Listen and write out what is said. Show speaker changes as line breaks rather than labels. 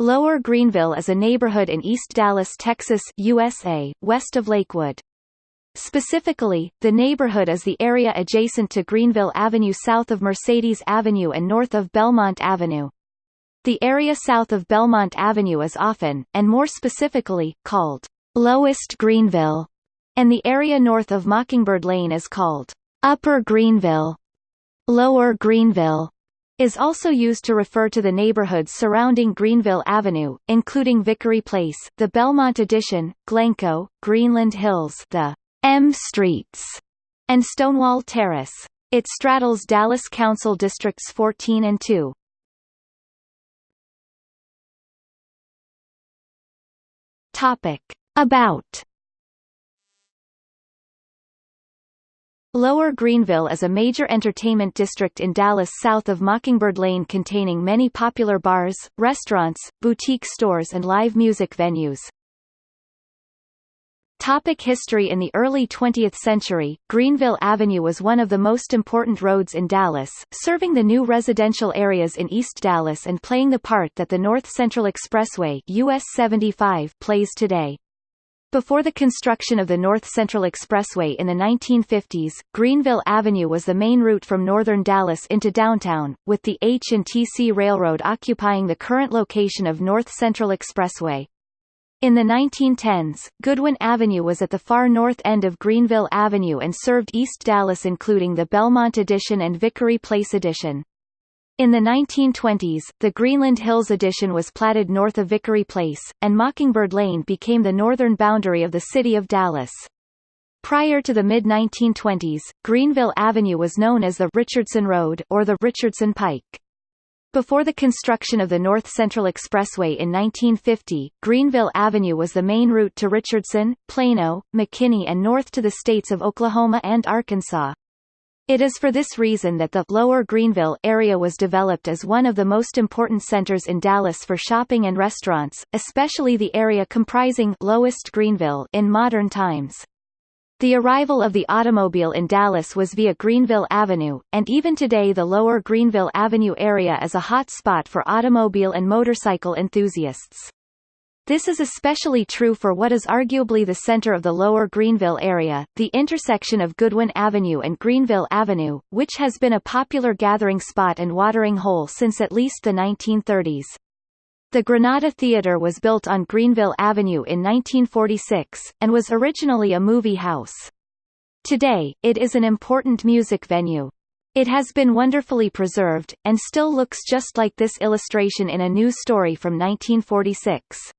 Lower Greenville is a neighborhood in East Dallas, Texas, USA, west of Lakewood. Specifically, the neighborhood is the area adjacent to Greenville Avenue south of Mercedes Avenue and north of Belmont Avenue. The area south of Belmont Avenue is often, and more specifically, called Lowest Greenville, and the area north of Mockingbird Lane is called Upper Greenville, Lower Greenville, is also used to refer to the neighborhoods surrounding Greenville Avenue, including Vickery Place, the Belmont Addition, Glencoe, Greenland Hills, the M Streets, and Stonewall Terrace. It straddles Dallas Council Districts 14 and 2. Topic. About Lower Greenville is a major entertainment district in Dallas south of Mockingbird Lane containing many popular bars, restaurants, boutique stores and live music venues. Topic history In the early 20th century, Greenville Avenue was one of the most important roads in Dallas, serving the new residential areas in East Dallas and playing the part that the North Central Expressway US 75 plays today. Before the construction of the North Central Expressway in the 1950s, Greenville Avenue was the main route from northern Dallas into downtown, with the H&TC Railroad occupying the current location of North Central Expressway. In the 1910s, Goodwin Avenue was at the far north end of Greenville Avenue and served East Dallas including the Belmont Addition and Vickery Place Addition. In the 1920s, the Greenland Hills addition was platted north of Vickery Place, and Mockingbird Lane became the northern boundary of the city of Dallas. Prior to the mid-1920s, Greenville Avenue was known as the Richardson Road or the Richardson Pike. Before the construction of the North Central Expressway in 1950, Greenville Avenue was the main route to Richardson, Plano, McKinney and north to the states of Oklahoma and Arkansas. It is for this reason that the Lower Greenville area was developed as one of the most important centers in Dallas for shopping and restaurants, especially the area comprising Lowest Greenville in modern times. The arrival of the automobile in Dallas was via Greenville Avenue, and even today the Lower Greenville Avenue area is a hot spot for automobile and motorcycle enthusiasts. This is especially true for what is arguably the center of the lower Greenville area, the intersection of Goodwin Avenue and Greenville Avenue, which has been a popular gathering spot and watering hole since at least the 1930s. The Granada Theater was built on Greenville Avenue in 1946, and was originally a movie house. Today, it is an important music venue. It has been wonderfully preserved, and still looks just like this illustration in a news story from 1946.